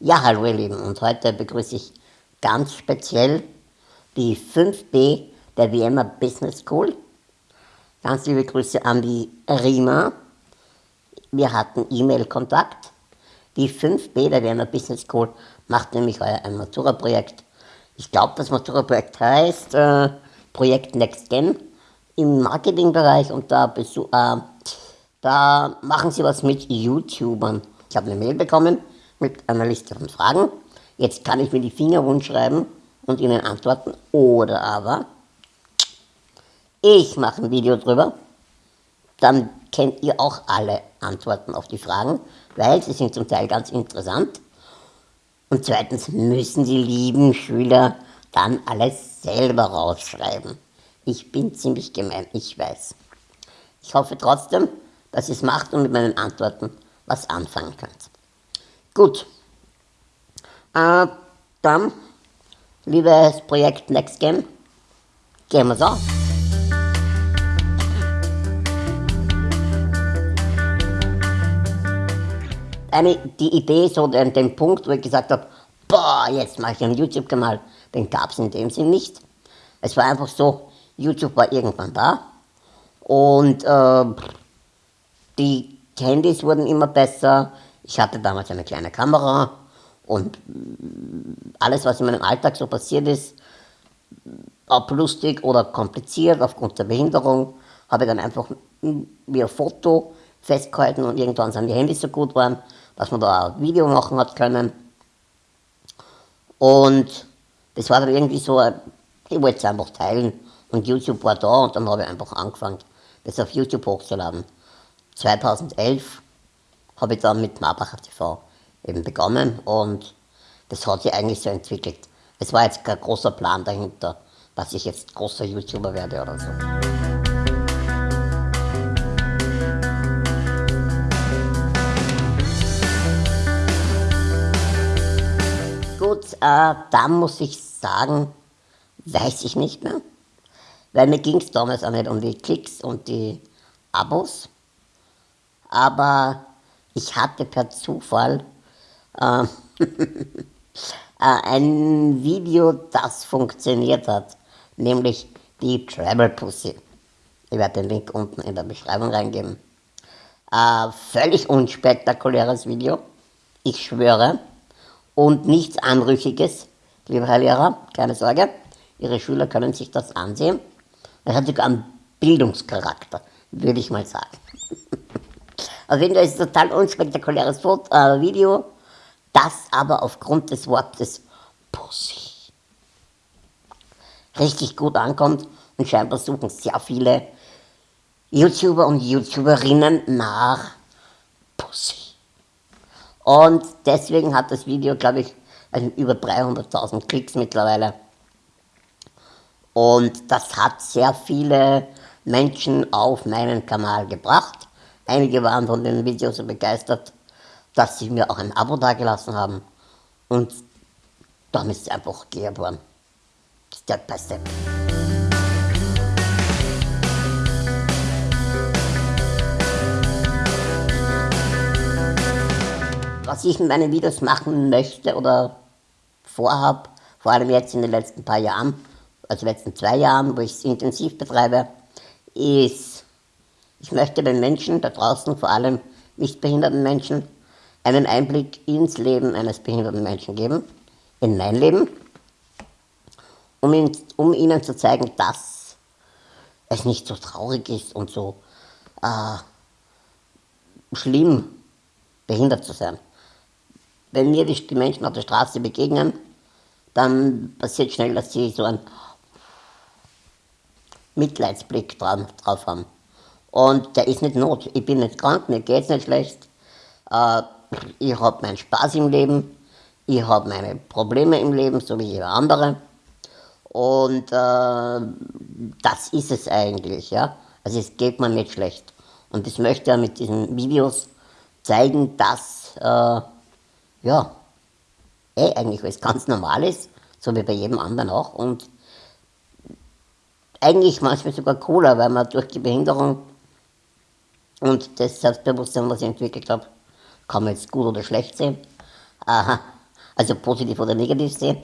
Ja, hallo ihr Lieben und heute begrüße ich ganz speziell die 5B der Vienna Business School. Ganz liebe Grüße an die Rima. Wir hatten E-Mail-Kontakt. Die 5B der Vienna Business School macht nämlich heuer ein Matura-Projekt. Ich glaube, das Matura-Projekt heißt äh, Projekt NextGen im Marketingbereich und da, äh, da machen sie was mit YouTubern. Ich habe eine Mail bekommen mit einer Liste von Fragen. Jetzt kann ich mir die Finger wund schreiben und Ihnen antworten. Oder aber ich mache ein Video drüber. Dann kennt ihr auch alle Antworten auf die Fragen, weil sie sind zum Teil ganz interessant. Und zweitens müssen die lieben Schüler dann alles selber rausschreiben. Ich bin ziemlich gemein, ich weiß. Ich hoffe trotzdem, dass ihr es macht und mit meinen Antworten was anfangen könnt. Gut. Äh, dann, liebes Projekt NextGen, gehen wir so. Eine, die Idee, so den, den Punkt, wo ich gesagt habe, boah, jetzt mache ich einen YouTube-Kanal, den gab es in dem Sinn nicht. Es war einfach so, YouTube war irgendwann da und äh, die Handys wurden immer besser, ich hatte damals eine kleine Kamera und alles, was in meinem Alltag so passiert ist, ob lustig oder kompliziert aufgrund der Behinderung, habe ich dann einfach wie ein Foto festgehalten und irgendwann sind die Handys so gut waren, dass man da ein Video machen hat können. Und das war dann irgendwie so, ich wollte es einfach teilen und YouTube war da und dann habe ich einfach angefangen, das auf YouTube hochzuladen. 2011 habe ich dann mit Marbacher TV eben begonnen und das hat sich eigentlich so entwickelt. Es war jetzt kein großer Plan dahinter, dass ich jetzt großer YouTuber werde oder so. Gut, äh, da muss ich sagen, weiß ich nicht mehr. Weil mir ging es damals auch nicht um die Klicks und die Abos. Aber ich hatte per Zufall äh, ein Video, das funktioniert hat, nämlich die Travel Pussy. Ich werde den Link unten in der Beschreibung reingeben. Äh, völlig unspektakuläres Video, ich schwöre, und nichts Anrüchiges, lieber Herr Lehrer, keine Sorge, Ihre Schüler können sich das ansehen. Es hat sogar einen Bildungscharakter, würde ich mal sagen. Auf jeden Fall ist es ein total unspektakuläres Foto, äh, Video, das aber aufgrund des Wortes Pussy richtig gut ankommt und scheinbar suchen sehr viele YouTuber und YouTuberinnen nach Pussy. Und deswegen hat das Video, glaube ich, also über 300.000 Klicks mittlerweile. Und das hat sehr viele Menschen auf meinen Kanal gebracht. Einige waren von den Videos so begeistert, dass sie mir auch ein Abo dagelassen haben. Und dann ist es einfach geboren. Step by Step. Was ich in meinen Videos machen möchte oder vorhab, vor allem jetzt in den letzten paar Jahren, also letzten zwei Jahren, wo ich es intensiv betreibe, ist ich möchte den Menschen da draußen, vor allem nicht behinderten Menschen, einen Einblick ins Leben eines behinderten Menschen geben, in mein Leben, um, ihn, um ihnen zu zeigen, dass es nicht so traurig ist und so äh, schlimm, behindert zu sein. Wenn mir die, die Menschen auf der Straße begegnen, dann passiert schnell, dass sie so einen Mitleidsblick drauf haben. Und der ist nicht not. Ich bin nicht krank, mir geht es nicht schlecht. Äh, ich habe meinen Spaß im Leben. Ich habe meine Probleme im Leben, so wie jeder andere. Und äh, das ist es eigentlich, ja. Also es geht mir nicht schlecht. Und ich möchte ja mit diesen Videos zeigen, dass, äh, ja, eh eigentlich alles ganz normal ist, so wie bei jedem anderen auch. Und eigentlich manchmal sogar cooler, weil man durch die Behinderung und das Selbstbewusstsein, was ich entwickelt habe, kann man jetzt gut oder schlecht sehen, äh, also positiv oder negativ sehe.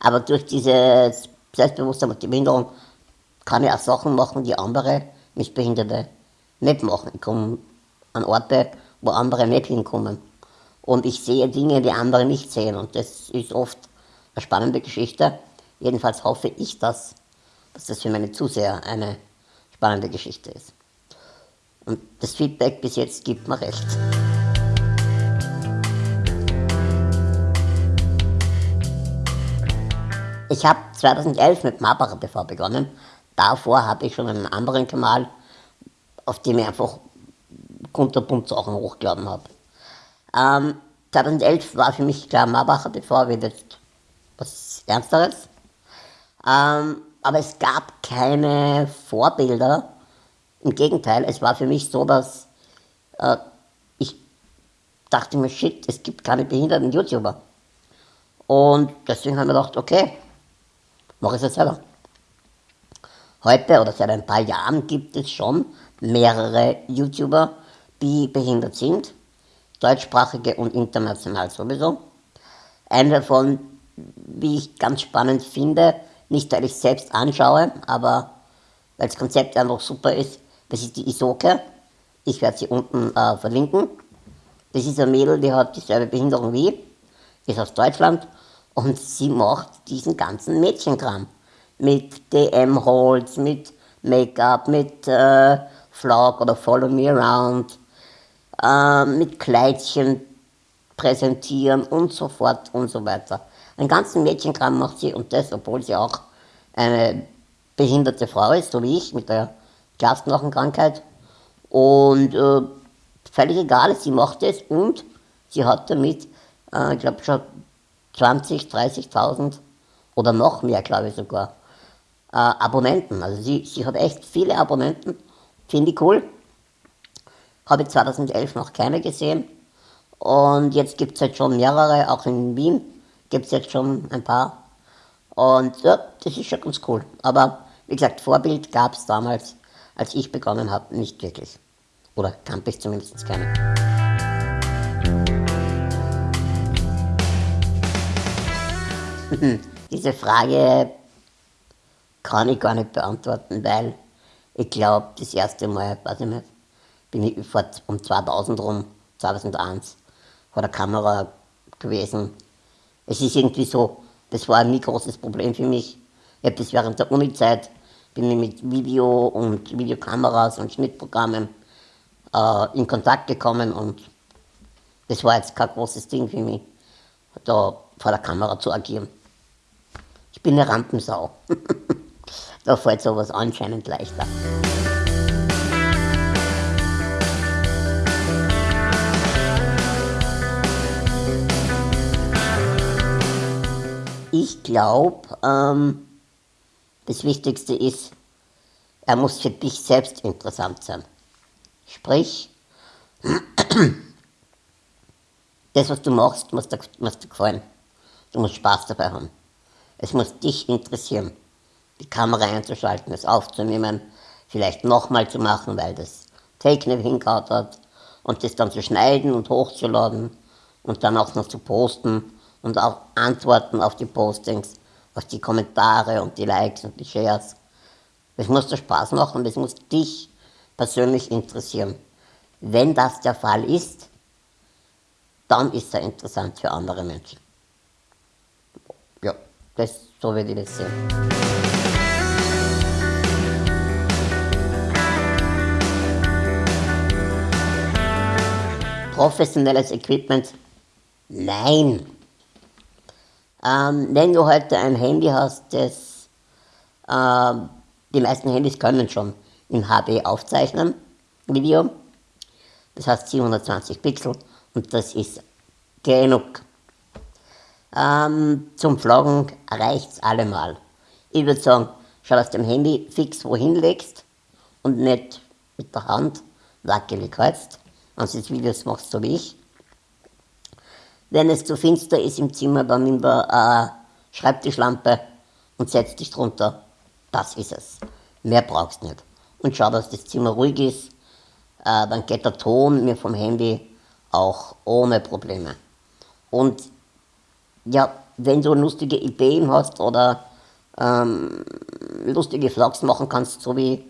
Aber durch dieses Selbstbewusstsein und die Behinderung kann ich auch Sachen machen, die andere Nichtbehinderte nicht machen. Ich komme an Orte, wo andere nicht hinkommen. Und ich sehe Dinge, die andere nicht sehen. Und das ist oft eine spannende Geschichte. Jedenfalls hoffe ich das, dass das für meine Zuseher eine spannende Geschichte ist. Und das Feedback bis jetzt gibt mir recht. Ich habe 2011 mit Marbacher TV begonnen. Davor habe ich schon einen anderen Kanal, auf dem ich einfach kunterbunt Sachen hochgeladen habe. Ähm, 2011 war für mich klar, Marbacher TV wird jetzt was Ernsteres. Ähm, aber es gab keine Vorbilder. Im Gegenteil, es war für mich so, dass äh, ich dachte mir, shit, es gibt keine behinderten YouTuber. Und deswegen haben wir gedacht, okay, mache ich es selber. Heute oder seit ein paar Jahren gibt es schon mehrere YouTuber, die behindert sind, deutschsprachige und international sowieso. Einer davon, wie ich ganz spannend finde, nicht weil ich selbst anschaue, aber weil das Konzept einfach super ist, das ist die Isoke. Ich werde sie unten äh, verlinken. Das ist ein Mädel, die hat dieselbe Behinderung wie ich, ist aus Deutschland und sie macht diesen ganzen Mädchenkram. Mit DM-Holz, mit Make-up, mit äh, Vlog oder Follow Me Around, äh, mit Kleidchen präsentieren und so fort und so weiter. Einen ganzen Mädchenkram macht sie und das, obwohl sie auch eine behinderte Frau ist, so wie ich, mit der Glasknochenkrankheit. Und äh, völlig egal, sie macht es und sie hat damit, äh, ich glaube schon 20, 30.000 oder noch mehr, glaube ich sogar, äh, Abonnenten. Also sie, sie hat echt viele Abonnenten, finde ich cool. Habe ich 2011 noch keine gesehen. Und jetzt gibt es halt schon mehrere, auch in Wien gibt es jetzt schon ein paar. Und ja, das ist schon ganz cool. Aber wie gesagt, Vorbild gab es damals, als ich begonnen habe, nicht wirklich. Oder kannte ich zumindest keine. Diese Frage kann ich gar nicht beantworten, weil ich glaube, das erste Mal, weiß ich nicht, bin ich vor um 2000 rum, 2001, vor der Kamera gewesen. Es ist irgendwie so, das war ein nie großes Problem für mich. Ich habe das während der Uni-Zeit, bin ich mit Video und Videokameras und Schnittprogrammen äh, in Kontakt gekommen und das war jetzt kein großes Ding für mich, da vor der Kamera zu agieren. Ich bin eine Rampensau. da fällt sowas anscheinend leichter. Ich glaube, ähm, das Wichtigste ist, er muss für dich selbst interessant sein. Sprich, das, was du machst, muss dir, muss dir gefallen. Du musst Spaß dabei haben. Es muss dich interessieren, die Kamera einzuschalten, es aufzunehmen, vielleicht nochmal zu machen, weil das Take nicht hingehauen hat und das dann zu schneiden und hochzuladen und dann auch noch zu posten und auch antworten auf die Postings, auf die Kommentare und die Likes und die Shares. Das muss dir Spaß machen und das muss dich persönlich interessieren. Wenn das der Fall ist, dann ist er interessant für andere Menschen. Ja, das, so würde ich das sehen. Professionelles Equipment? Nein. Ähm, wenn du heute ein Handy hast, das, äh, die meisten Handys können schon in HD aufzeichnen, Video, das heißt 720 Pixel und das ist genug. Ähm, zum Vloggen reicht es allemal. Ich würde sagen, schau, dass du dein Handy fix wohin legst und nicht mit der Hand wackelig hältst, wenn du Videos machst, so wie ich. Wenn es zu finster ist im Zimmer, dann nimm eine äh, Schreibtischlampe und setz dich drunter. Das ist es. Mehr brauchst du nicht. Und schau, dass das Zimmer ruhig ist. Äh, dann geht der Ton mir vom Handy auch ohne Probleme. Und ja, wenn du lustige Ideen hast oder ähm, lustige Vlogs machen kannst, so wie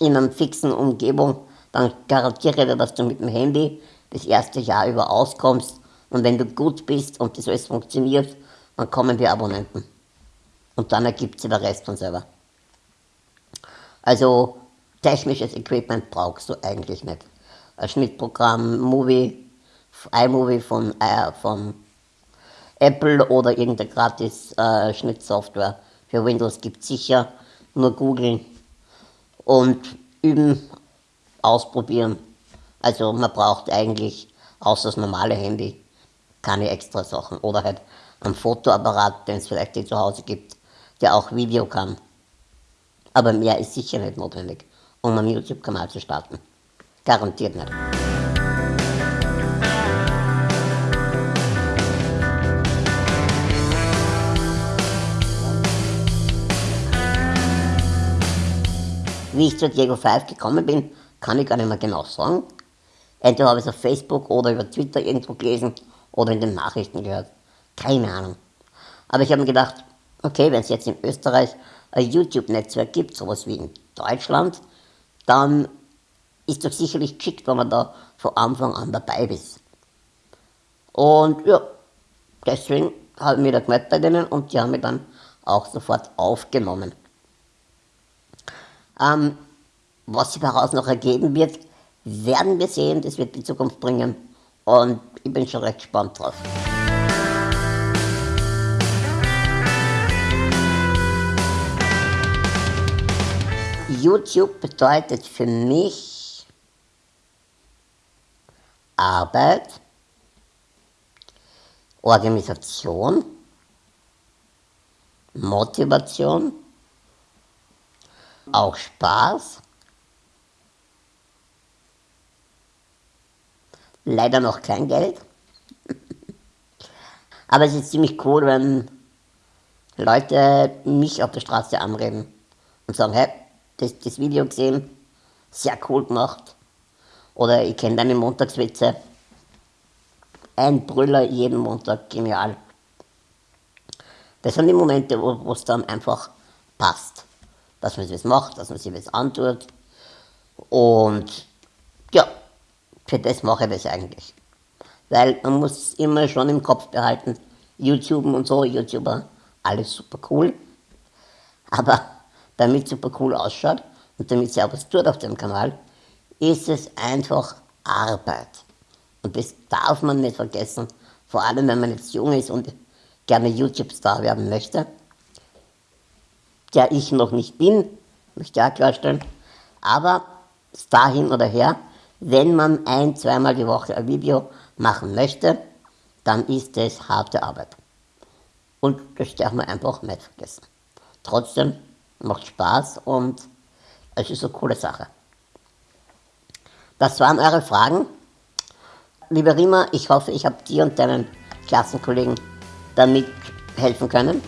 in einer fixen Umgebung, dann garantiere dir, dass du mit dem Handy das erste Jahr über auskommst. Und wenn du gut bist und das alles funktioniert, dann kommen die Abonnenten. Und dann ergibt sich der Rest von selber. Also technisches Equipment brauchst du eigentlich nicht. Ein Schnittprogramm, Movie, iMovie von, äh, von Apple oder irgendeine gratis äh, Schnittsoftware für Windows gibt sicher. Nur googeln und üben, ausprobieren. Also man braucht eigentlich außer das normale Handy keine extra Sachen. Oder halt einen Fotoapparat, den es vielleicht zu Hause gibt, der auch Video kann. Aber mehr ist sicher nicht notwendig, um einen YouTube-Kanal zu starten. Garantiert nicht. Wie ich zu Diego 5 gekommen bin, kann ich gar nicht mehr genau sagen. Entweder habe ich es auf Facebook oder über Twitter irgendwo gelesen oder in den Nachrichten gehört. Keine Ahnung. Aber ich habe mir gedacht, okay, wenn es jetzt in Österreich ein YouTube-Netzwerk gibt, sowas wie in Deutschland, dann ist doch sicherlich geschickt, wenn man da von Anfang an dabei ist. Und ja, deswegen habe ich mich da gemeldet bei denen und die haben mich dann auch sofort aufgenommen. Ähm, was sich daraus noch ergeben wird, werden wir sehen, das wird die Zukunft bringen und ich bin schon recht gespannt drauf. YouTube bedeutet für mich Arbeit, Organisation, Motivation, auch Spaß. Leider noch kein Geld. Aber es ist ziemlich cool, wenn Leute mich auf der Straße anreden und sagen, hey, das, das Video gesehen, sehr cool gemacht. Oder ich kenne deine Montagswitze. Ein Brüller jeden Montag, genial. Das sind die Momente, wo es dann einfach passt dass man das macht, dass man sich das antut. Und für das mache ich das eigentlich. Weil man muss immer schon im Kopf behalten, YouTube und so, YouTuber, alles super cool. Aber damit es super cool ausschaut und damit sie auch was tut auf dem Kanal, ist es einfach Arbeit. Und das darf man nicht vergessen, vor allem wenn man jetzt jung ist und gerne YouTube-Star werden möchte der ich noch nicht bin, möchte ich auch klarstellen. Aber dahin oder her, wenn man ein, zweimal die Woche ein Video machen möchte, dann ist es harte Arbeit. Und das darf man einfach nicht vergessen. Trotzdem macht Spaß und es ist eine coole Sache. Das waren eure Fragen. Lieber Rima, ich hoffe, ich habe dir und deinen Klassenkollegen damit helfen können.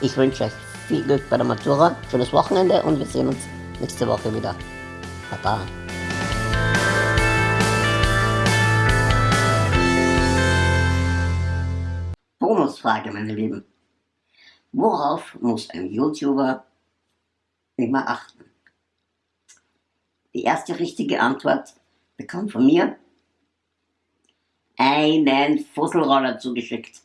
Ich wünsche euch viel Glück bei der Matura, schönes Wochenende und wir sehen uns nächste Woche wieder. Baba. Bonusfrage, meine Lieben. Worauf muss ein YouTuber immer achten? Die erste richtige Antwort bekommt von mir einen Fusselroller zugeschickt.